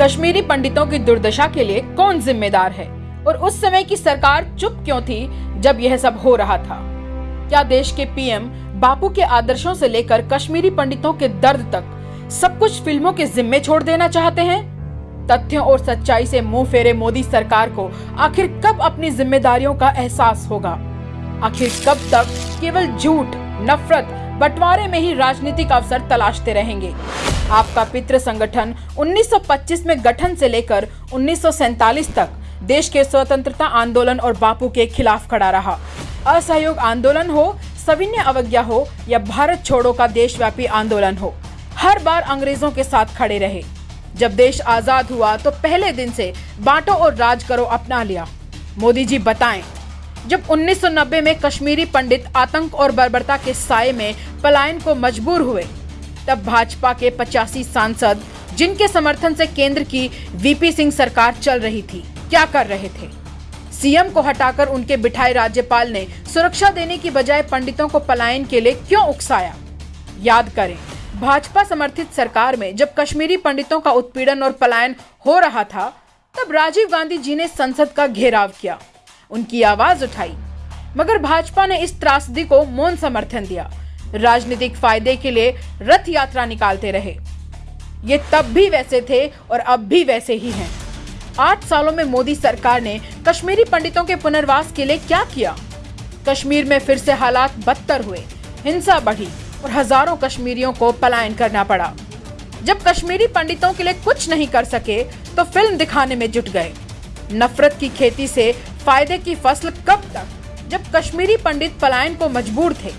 कश्मीरी पंडितों की दुर्दशा के लिए कौन जिम्मेदार है? और उस समय की सरकार चुप क्यों थी जब यह सब हो रहा था? क्या देश के पीएम बापू के आदर्शों से लेकर कश्मीरी पंडितों के दर्द तक सब कुछ फ़िल्मों के जिम्मे छोड़ देना चाहते हैं? तथ्यों और सच्चाई से मुँह फेरे मोदी सरकार को आखिर कब अपनी जिम्मेदारियों का एहसास होगा? आखिर कब तक केवल झूठ, नफरत बंटवारे में ही राजनीतिक अवसर तलाशते रहेंगे। आपका पितृ संगठन 1925 में गठन से लेकर उन्नीस सौ सैंतालीस तक देश के स्वतंत्रता आंदोलन और बापू के खिलाफ खड़ा रहा। असहयोग आंदोलन हो, सविन्य अवज्ञा हो या भारत छोड़ो का देशव्यापी आंदोलन हो, हर बार अंग्रेज़ों के साथ खड़े रहे। जब देश आज़ाद हुआ तो पहले दिन से बांटो और राज करो अपना लिया। मोदी जी बताएँ जब 1990 में कश्मीरी पंडित आतंक और बर्बरता के साय में पलायन को मजबूर हुए, तब भाजपा के पचासी सांसद, जिनके समर्थन से केंद्र की वीपी सिंह सरकार चल रही थी, क्या कर रहे थे? सीएम को हटाकर उनके बिठाए राज्यपाल ने सुरक्षा देने की बजाय पंडितों को पलायन के लिए क्यों उकसाया? याद करें, भाजपा समर्थित सरकार में जब कश्मीरी पंडितों का उत्पीड़न और पलायन हो रहा था, तब राजीव गांधी जी ने संसद का घेराव किया। उनकी आवाज़ उठाई। मगर भाजपा ने इस त्रासदी को मौन समर्थन दिया। राजनीतिक फ़ायदे के लिए रथ यात्रा निकालते रहे। ये तब भी वैसे थे और अब भी वैसे ही हैं। आठ सालों में मोदी सरकार ने कश्मीरी पंडितों के पुनर्वास के लिए क्या किया? कश्मीर में फिर से हालात बदतर हुए, हिंसा बढ़ी और हज़ारों कश्मीरियों को पलायन करना पड़ा। जब कश्मीरी पंडितों के लिए कुछ नहीं कर सके तो फ़िल्म दिखाने में जुट गए। नफरत की खेती से फ़ायदे की फ़सल कब तक? जब कश्मीरी पंडित पलायन को मजबूर थे,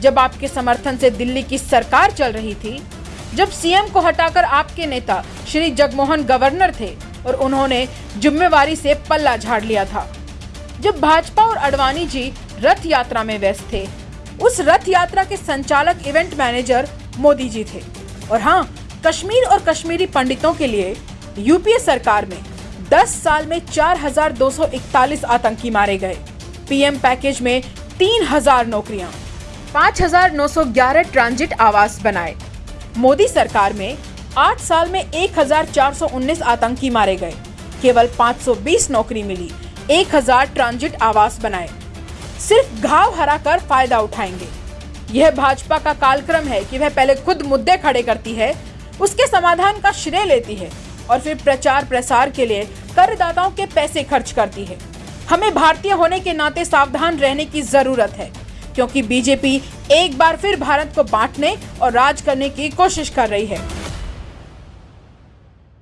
जब आपके समर्थन से दिल्ली की सरकार चल रही थी, जब सीएम को हटाकर आपके नेता श्री जगमोहन गवर्नर थे और उन्होंने जिम्मेवारी से पल्ला झाड़ लिया था, जब भाजपा और अडवाणी जी रथ यात्रा में व्यस्त थे, उस रथ यात्रा के संचालक इवेंट मैनेजर मोदी जी थे। और हाँ कश्मीर और कश्मीरी पंडितों के लिए यूपीए सरकार में 10 साल में 4,241 आतंकी मारे गए। पीएम पैकेज में 3,000 नौकरियाँ। 5,911 ट्रांजिट आवास बनाए। मोदी सरकार में 8 साल में 1,419 आतंकी मारे गए। केवल 520 नौकरी मिली 1,000 ट्रांजिट आवास बनाए। सिर्फ़ घाव हरा कर फ़ायदा उठाएँगे। यह भाजपा का कालक्रम है कि वह पहले खुद मुद्दे खड़े करती है उसके समाधान का श्रेय लेती है। और फिर प्रचार प्रसार के लिए करदाताओं के पैसे खर्च करती है। हमें भारतीय होने के नाते सावधान रहने की ज़रूरत है, क्योंकि बीजेपी एक बार फिर भारत को बांटने और राज करने की कोशिश कर रही है।